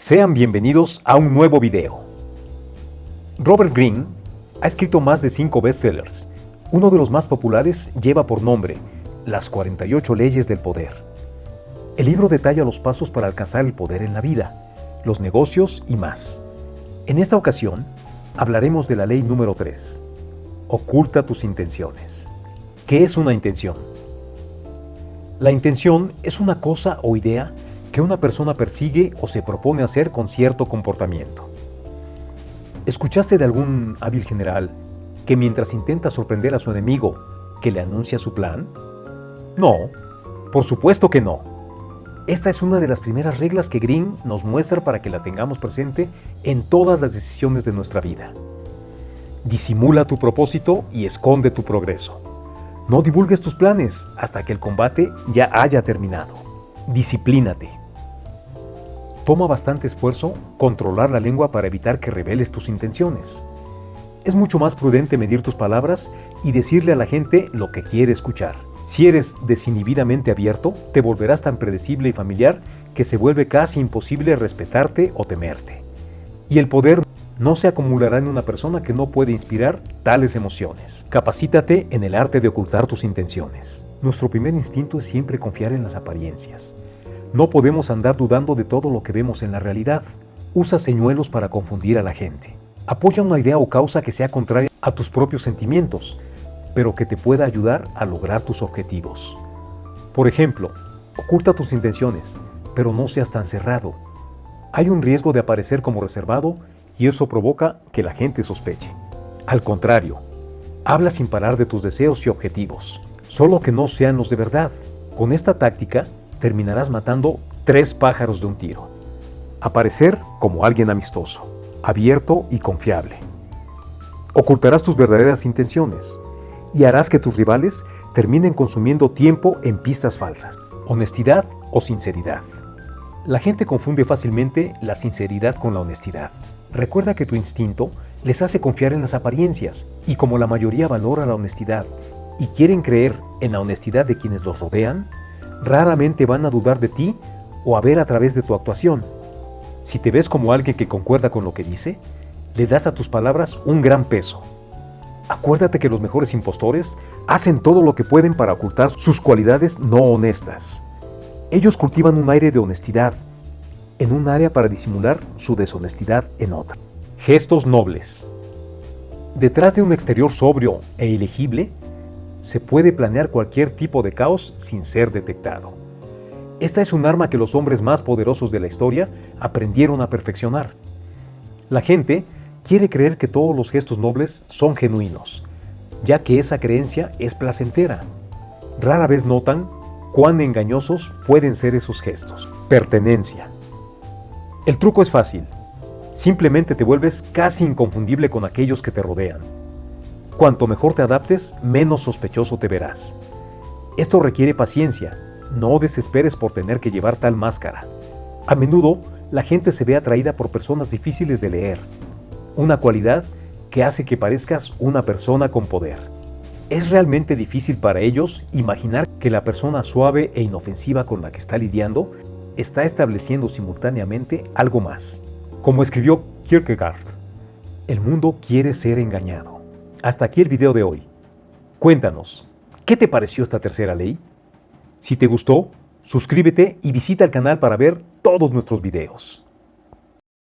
Sean bienvenidos a un nuevo video. Robert Greene ha escrito más de 5 bestsellers. Uno de los más populares lleva por nombre Las 48 leyes del poder. El libro detalla los pasos para alcanzar el poder en la vida, los negocios y más. En esta ocasión, hablaremos de la ley número 3. Oculta tus intenciones. ¿Qué es una intención? La intención es una cosa o idea que una persona persigue o se propone hacer con cierto comportamiento. ¿Escuchaste de algún hábil general que mientras intenta sorprender a su enemigo, que le anuncia su plan? No, por supuesto que no. Esta es una de las primeras reglas que Green nos muestra para que la tengamos presente en todas las decisiones de nuestra vida. Disimula tu propósito y esconde tu progreso. No divulgues tus planes hasta que el combate ya haya terminado. Disciplínate. Toma bastante esfuerzo controlar la lengua para evitar que reveles tus intenciones. Es mucho más prudente medir tus palabras y decirle a la gente lo que quiere escuchar. Si eres desinhibidamente abierto, te volverás tan predecible y familiar que se vuelve casi imposible respetarte o temerte. Y el poder no se acumulará en una persona que no puede inspirar tales emociones. Capacítate en el arte de ocultar tus intenciones. Nuestro primer instinto es siempre confiar en las apariencias. No podemos andar dudando de todo lo que vemos en la realidad. Usa señuelos para confundir a la gente. Apoya una idea o causa que sea contraria a tus propios sentimientos, pero que te pueda ayudar a lograr tus objetivos. Por ejemplo, oculta tus intenciones, pero no seas tan cerrado. Hay un riesgo de aparecer como reservado y eso provoca que la gente sospeche. Al contrario, habla sin parar de tus deseos y objetivos, solo que no sean los de verdad. Con esta táctica, terminarás matando tres pájaros de un tiro. Aparecer como alguien amistoso, abierto y confiable. Ocultarás tus verdaderas intenciones y harás que tus rivales terminen consumiendo tiempo en pistas falsas. Honestidad o sinceridad. La gente confunde fácilmente la sinceridad con la honestidad. Recuerda que tu instinto les hace confiar en las apariencias y como la mayoría valora la honestidad y quieren creer en la honestidad de quienes los rodean, raramente van a dudar de ti o a ver a través de tu actuación. Si te ves como alguien que concuerda con lo que dice, le das a tus palabras un gran peso. Acuérdate que los mejores impostores hacen todo lo que pueden para ocultar sus cualidades no honestas. Ellos cultivan un aire de honestidad en un área para disimular su deshonestidad en otra. Gestos nobles. Detrás de un exterior sobrio e ilegible se puede planear cualquier tipo de caos sin ser detectado. Esta es un arma que los hombres más poderosos de la historia aprendieron a perfeccionar. La gente quiere creer que todos los gestos nobles son genuinos, ya que esa creencia es placentera. Rara vez notan cuán engañosos pueden ser esos gestos. Pertenencia. El truco es fácil. Simplemente te vuelves casi inconfundible con aquellos que te rodean. Cuanto mejor te adaptes, menos sospechoso te verás. Esto requiere paciencia, no desesperes por tener que llevar tal máscara. A menudo, la gente se ve atraída por personas difíciles de leer, una cualidad que hace que parezcas una persona con poder. Es realmente difícil para ellos imaginar que la persona suave e inofensiva con la que está lidiando está estableciendo simultáneamente algo más. Como escribió Kierkegaard, el mundo quiere ser engañado. Hasta aquí el video de hoy. Cuéntanos, ¿qué te pareció esta tercera ley? Si te gustó, suscríbete y visita el canal para ver todos nuestros videos.